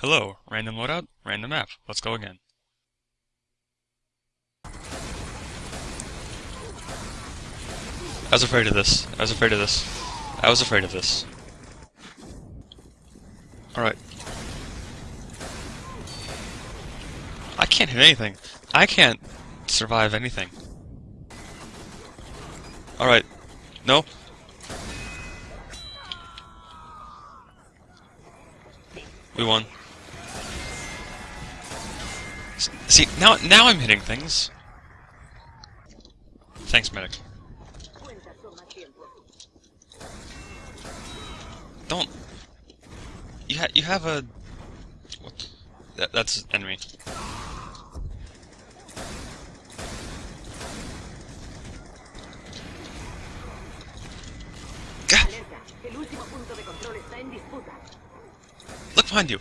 Hello, random loadout, random map. Let's go again. I was afraid of this. I was afraid of this. I was afraid of this. Alright. I can't hit anything. I can't survive anything. Alright. No. We won. See, now now I'm hitting things. Thanks, medic. Don't. You ha you have a. What? That that's enemy. Gah! El último punto de control está en disputa. Look behind you.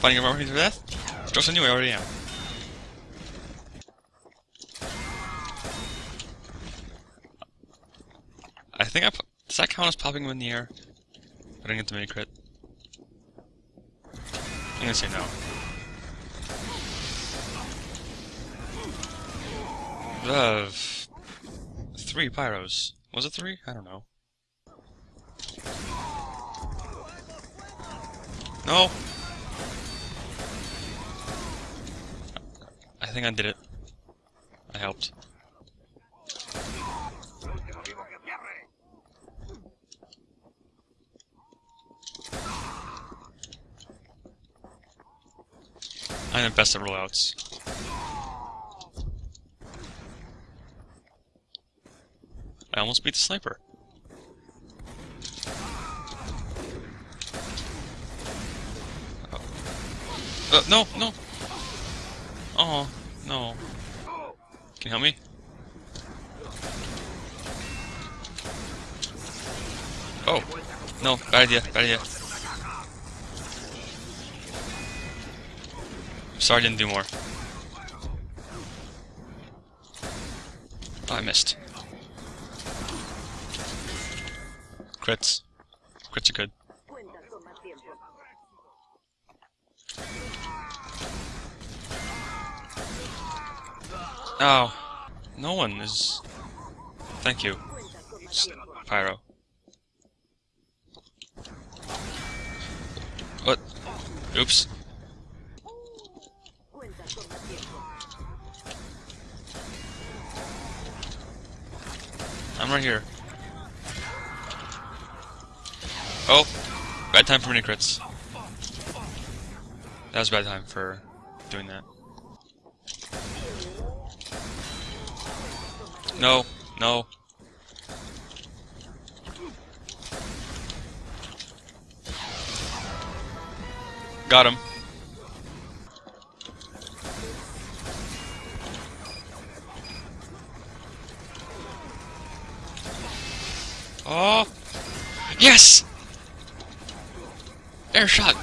Fighting a army to death? On you, I already am. I think I. Does that count as popping him in the air? I didn't get the mini crit. I'm gonna say no. Uh, three pyros. Was it three? I don't know. No! Think I did it. I helped. I'm the best at rollouts. I almost beat the sniper. Oh. Uh, no, no. Oh, no. Can you help me? Oh, no, bad idea, bad idea. Sorry I didn't do more. Oh, I missed. Crits. Crits are good. Oh, no one is. Thank you. Pyro. What? Oops. I'm right here. Oh, bad time for mini crits. That was bad time for doing that. No, no. Got him. Oh! Yes! Air shot!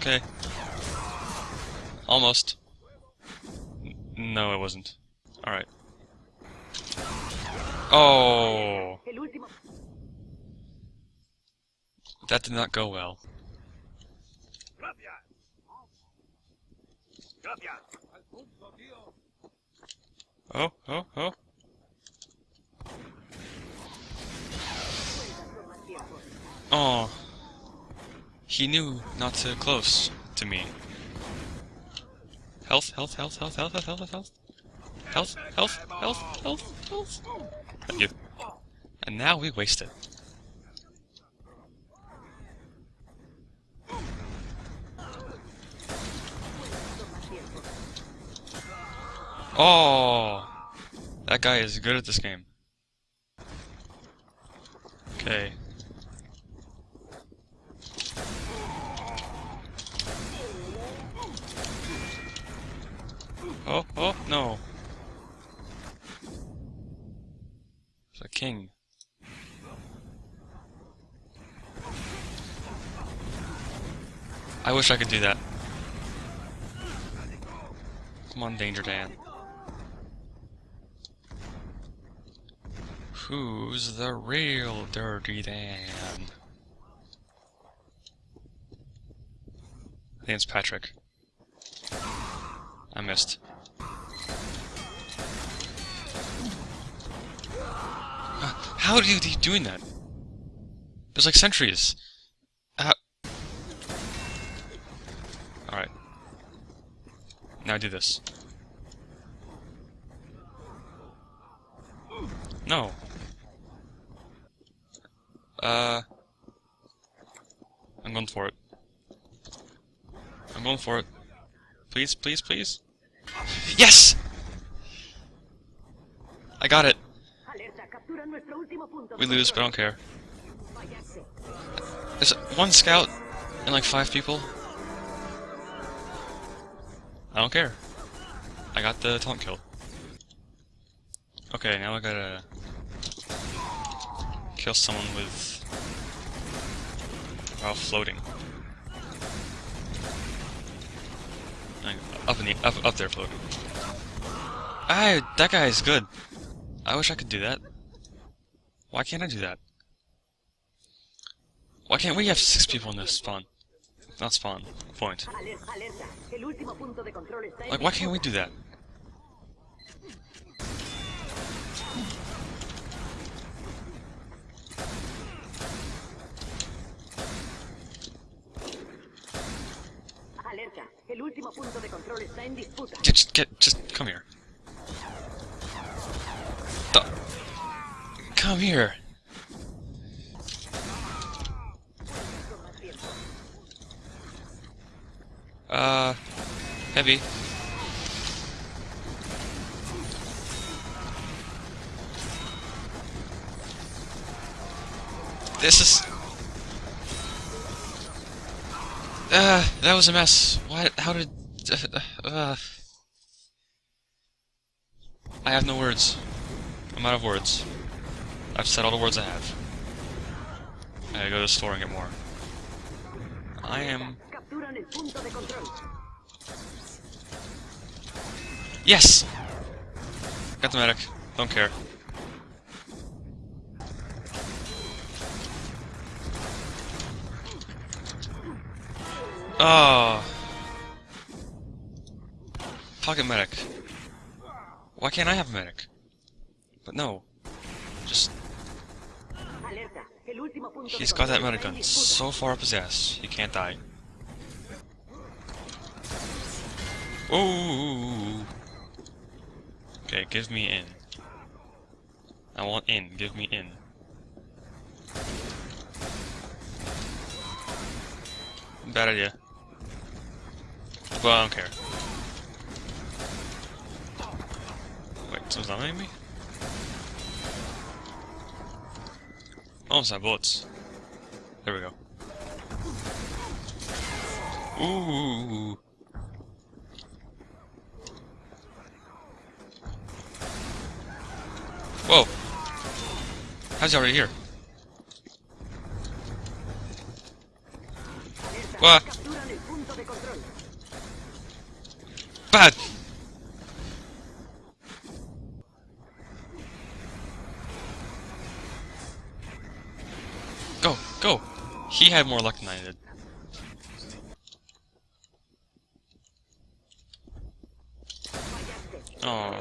Okay. Almost. No, it wasn't. Alright. Oh! That did not go well. Oh, oh, oh. Oh. He knew not to close to me. Health, health, health, health, health, health, health, health. Health, health, health, health, health. Thank you. And now we waste it. Oh! That guy is good at this game. Okay. Oh, oh, no. It's a king. I wish I could do that. Come on, Danger Dan. Who's the real Dirty Dan? I think it's Patrick. I missed. How do you doing that? There's like sentries. Alright. Now do this. No. Uh. I'm going for it. I'm going for it. Please, please, please. Yes! I got it. We lose, but I don't care. There's one scout and like five people. I don't care. I got the taunt kill. Okay, now I gotta kill someone with while floating. Up in the up up there floating. Ah, that guy is good. I wish I could do that. Why can't I do that? Why can't we have six people in this spawn? Not spawn. Point. Aler- Alerta, el último punto de control está en Like, why can't we do that? Alerta, el último punto de control está en disputa. Get, just get, just come here. Come here. Uh, heavy. This is. Uh, that was a mess. What? How did? Uh, uh, I have no words. I'm out of words. I've said all the words I have. I gotta go to the store and get more. I am. Yes! Got the medic. Don't care. Oh. Pocket medic. Why can't I have a medic? But no. He's got that control medic está en gun so far up his ass, he can't die. Ooh. Okay, give me in. I want in. Give me in. Bad idea. Well, I don't care. Wait, someone's not me? Almost have bullets. There we go. Ooh. Whoa. How's he already here? What? Go! He had more luck than I did. Oh.